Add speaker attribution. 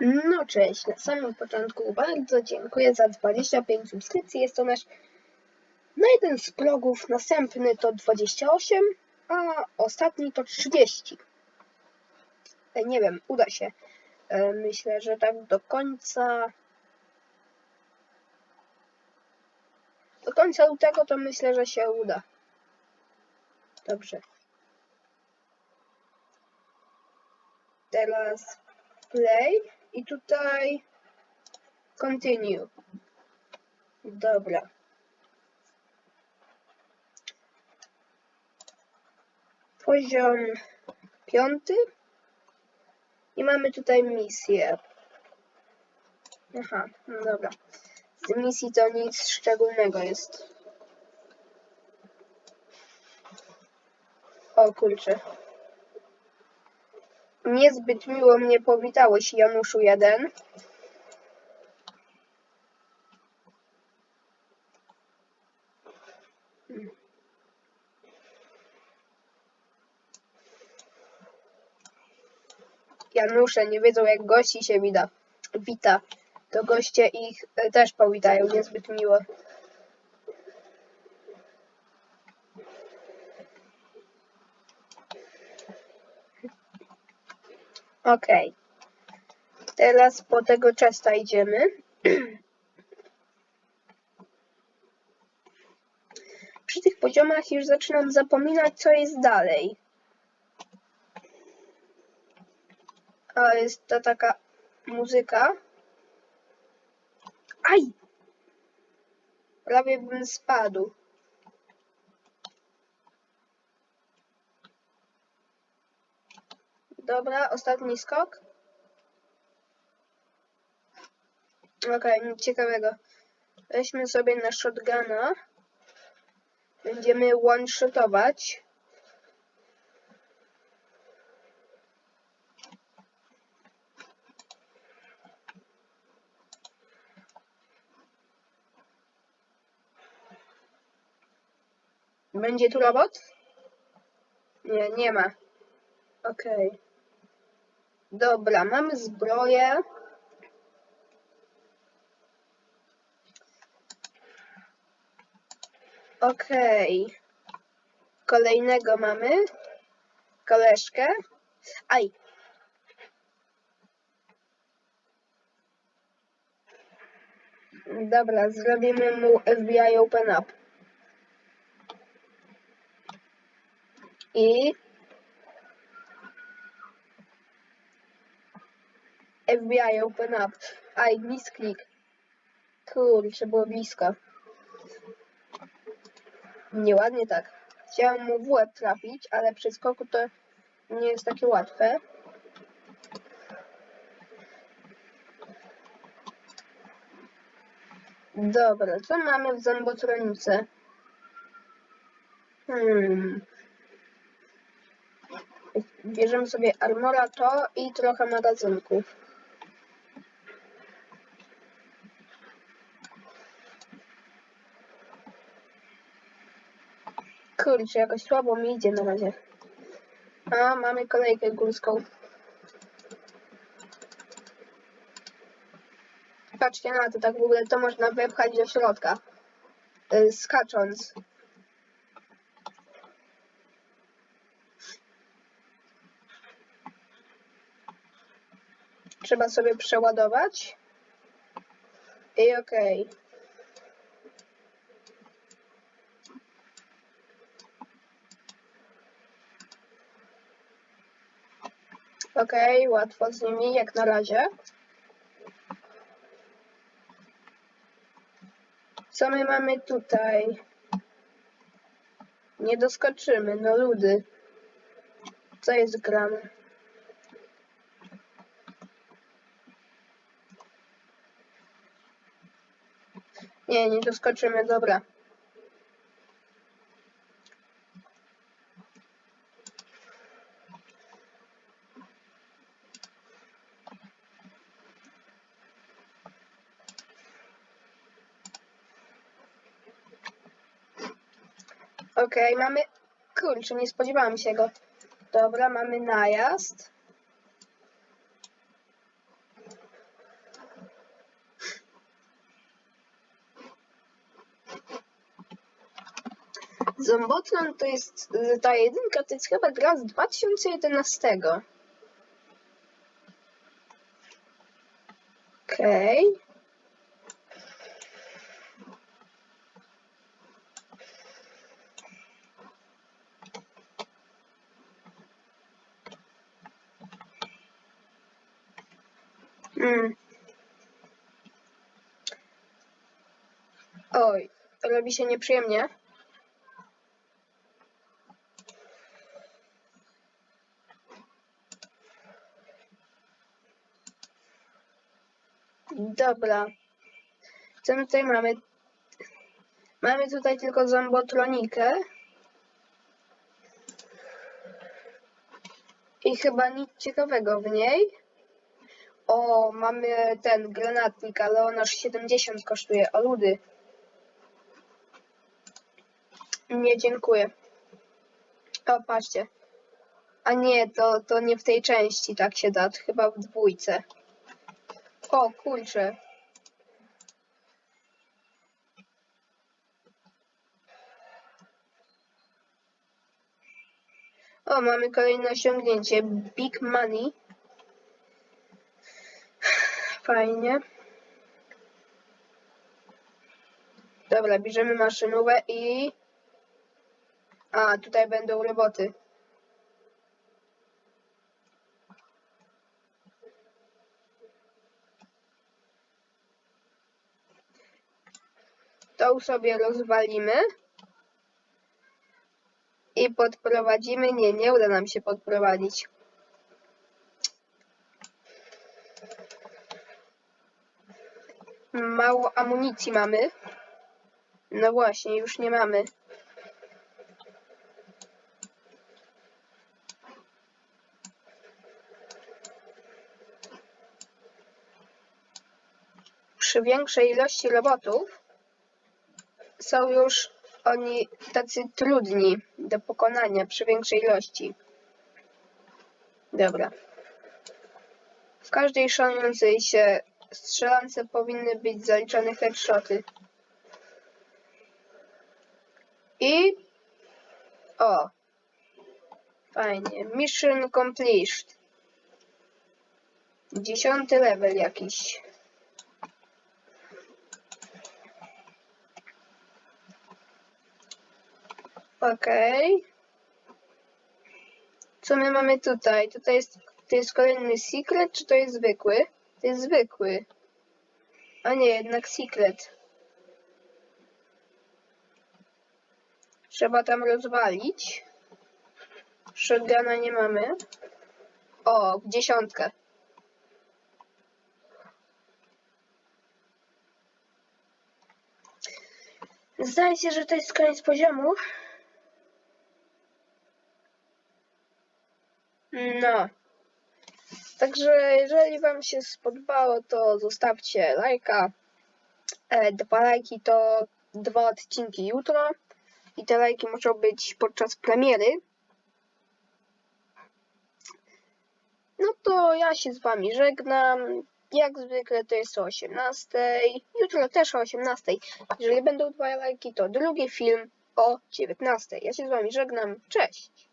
Speaker 1: No cześć, na samym początku bardzo dziękuję za 25 subskrypcji. Jest to nasz na jeden z progów, następny to 28, a ostatni to 30. E, Nie wiem, uda się. E, Myślę, że tak do końca. Do końca lutego to myślę, że się uda. Dobrze. Teraz play i tutaj continue. Dobra. Poziom piąty. I mamy tutaj misję. Aha, no dobra. Z misji to nic szczególnego jest. O kurczę. Niezbyt miło mnie powitałeś, Januszu 1. Janusze nie wiedzą, jak gości się wita. wita. To goście ich e, też powitają niezbyt miło. Okej. Teraz po tego czesta idziemy. Przy tych poziomach już zaczynam zapominać, co jest dalej. A jest to taka muzyka. Aj! Prawie bym spadł. Dobra, ostatni skok. Okej, nic ciekawego. Weźmy sobie na shotguna. Będziemy one-shotować. Będzie tu robot? Nie, nie ma. Okej. Dobra, mamy zbroję. Okej. Kolejnego mamy. Koleżkę. Aj. Dobra, zrobimy mu FBI Open Up. I FBI Open Up. Aj, misklik. Kurczę, było blisko. Nieładnie tak. Chciałem mu w łeb trafić, ale przy skoku to nie jest takie łatwe. Dobra, co mamy w zębotronice? Hmm. Bierzemy sobie armora to i trochę magazynków. Kurczę, jakoś słabo mi idzie na razie. A, mamy kolejkę górską. Patrzcie na to, tak w ogóle to można wepchać do środka. y, Skacząc. Trzeba sobie przeładować. I okej. Okej, łatwo z nimi jak na razie. Co my mamy tutaj? Nie doskoczymy, no ludy. Co jest grane? Nie, nie doskoczymy, dobra. Okej, okay, mamy... Kurczę, nie spodziewałam się go. Dobra, mamy najazd. Zombotron to jest y, ta jedynka, to jest chyba gra z 2011. Okej. Okay. Mm. Oj, robi się nieprzyjemnie. Dobra. Co my tutaj mamy? Mamy tutaj tylko zombotronikę. I chyba nic ciekawego w niej. O, mamy ten granatnik, ale on aż 70 kosztuje. O ludy. Nie, dziękuję. O, patrzcie. A nie, to, to nie w tej części tak się da, chyba w dwójce. O, kurczę. O, mamy kolejne osiągnięcie. Big Money. Fajnie. Dobra, bierzemy maszynówę i... A, tutaj będą roboty. Tą sobie rozwalimy. I podprowadzimy. Nie, nie uda nam się podprowadzić. Mało amunicji mamy. No właśnie, już nie mamy. Przy większej ilości robotów są już oni tacy trudni do pokonania przy większej ilości. Dobra. W każdej szanującej się strzelance powinny być zaliczane headshoty. I... O! Fajnie. Mission completed. Dziesiąty level jakiś. Okej. Co my mamy tutaj? Tutaj jest, to jest kolejny secret, czy to jest zwykły? To jest zwykły. A nie, jednak secret. Trzeba tam rozwalić. Shotguna nie mamy. O, dziesiątkę. Zdaje się, że to jest koniec poziomu. No. Także jeżeli Wam się spodobało, to zostawcie lajka. E, dwa lajki to dwa odcinki jutro. I te lajki muszą być podczas premiery. No to ja się z Wami żegnam. Jak zwykle to jest o 18. Jutro też o 18. Jeżeli będą dwa lajki, to drugi film o 19. Ja się z Wami żegnam. Cześć!